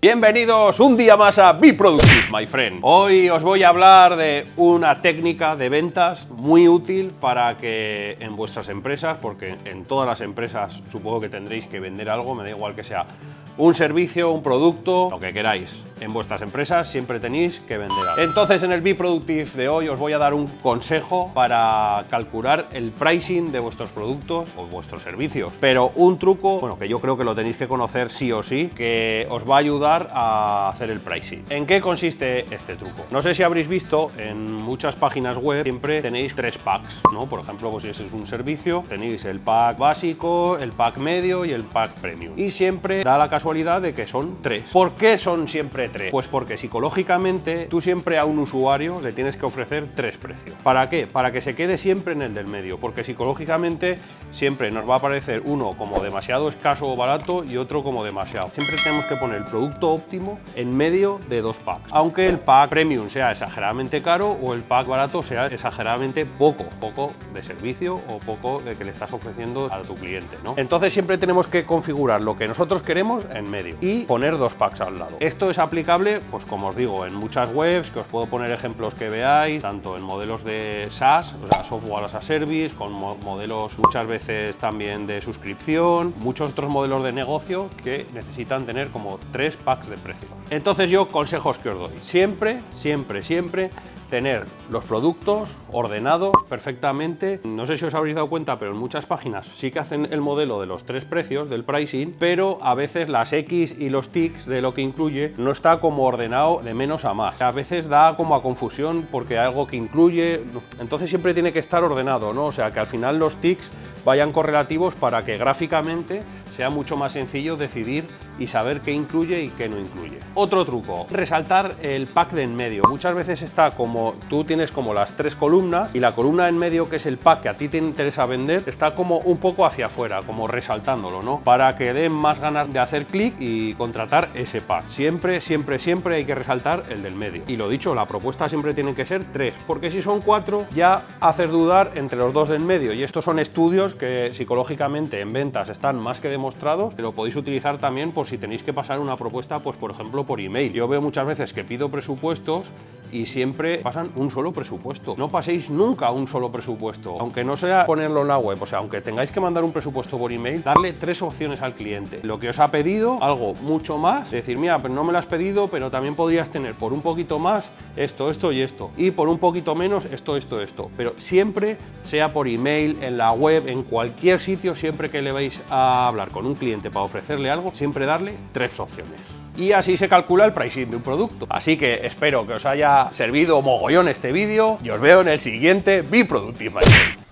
Bienvenidos un día más a Be Productive, my friend. Hoy os voy a hablar de una técnica de ventas muy útil para que en vuestras empresas, porque en todas las empresas supongo que tendréis que vender algo, me da igual que sea un servicio, un producto, lo que queráis. En vuestras empresas siempre tenéis que vender algo. Entonces en el Be Productive de hoy os voy a dar un consejo para calcular el pricing de vuestros productos o vuestros servicios. Pero un truco, bueno, que yo creo que lo tenéis que conocer sí o sí, que os va a ayudar a hacer el pricing. ¿En qué consiste este truco? No sé si habréis visto en muchas páginas web siempre tenéis tres packs, ¿no? Por ejemplo, pues si ese es un servicio, tenéis el pack básico, el pack medio y el pack premium. Y siempre da la casualidad de que son tres. ¿Por qué son siempre Pues porque psicológicamente tú siempre a un usuario le tienes que ofrecer tres precios. ¿Para qué? Para que se quede siempre en el del medio, porque psicológicamente siempre nos va a parecer uno como demasiado escaso o barato y otro como demasiado. Siempre tenemos que poner el producto óptimo en medio de dos packs, aunque el pack premium sea exageradamente caro o el pack barato sea exageradamente poco, poco de servicio o poco de que le estás ofreciendo a tu cliente. ¿no? Entonces siempre tenemos que configurar lo que nosotros queremos en medio y poner dos packs al lado. Esto es aplicable, pues como os digo, en muchas webs, que os puedo poner ejemplos que veáis, tanto en modelos de SaaS, o sea, Software as a Service, con modelos muchas veces también de suscripción, muchos otros modelos de negocio que necesitan tener como tres packs de precio. Entonces yo consejos que os doy, siempre, siempre, siempre tener los productos ordenados perfectamente. No sé si os habréis dado cuenta, pero en muchas páginas sí que hacen el modelo de los tres precios del pricing, pero a veces las X y los ticks de lo que incluye no está como ordenado de menos a más. A veces da como a confusión porque algo que incluye, entonces siempre tiene que estar ordenado, ¿no? O sea, que al final los ticks vayan correlativos para que gráficamente sea mucho más sencillo decidir y saber qué incluye y qué no incluye. Otro truco, resaltar el pack de en medio. Muchas veces está como, tú tienes como las tres columnas y la columna en medio que es el pack que a ti te interesa vender está como un poco hacia afuera, como resaltándolo, ¿no? Para que den más ganas de hacer clic y contratar ese pack. Siempre, siempre, siempre hay que resaltar el del medio. Y lo dicho, la propuesta siempre tiene que ser tres, porque si son cuatro ya haces dudar entre los dos del medio y estos son estudios que psicológicamente en ventas están más que demostrados, lo podéis utilizar también por si tenéis que pasar una propuesta, pues por ejemplo por email. Yo veo muchas veces que pido presupuestos y siempre pasan un solo presupuesto. No paséis nunca un solo presupuesto, aunque no sea ponerlo en la web, o sea, aunque tengáis que mandar un presupuesto por email, darle tres opciones al cliente. Lo que os ha pedido, algo mucho más, decir, mira, pero no me lo has pedido, pero también podrías tener por un poquito más esto, esto y esto, y por un poquito menos esto, esto, esto. Pero siempre, sea por email, en la web, en cualquier sitio, siempre que le vais a hablar con un cliente para ofrecerle algo, siempre darle tres opciones y así se calcula el pricing de un producto. Así que espero que os haya servido mogollón este vídeo y os veo en el siguiente Be Productive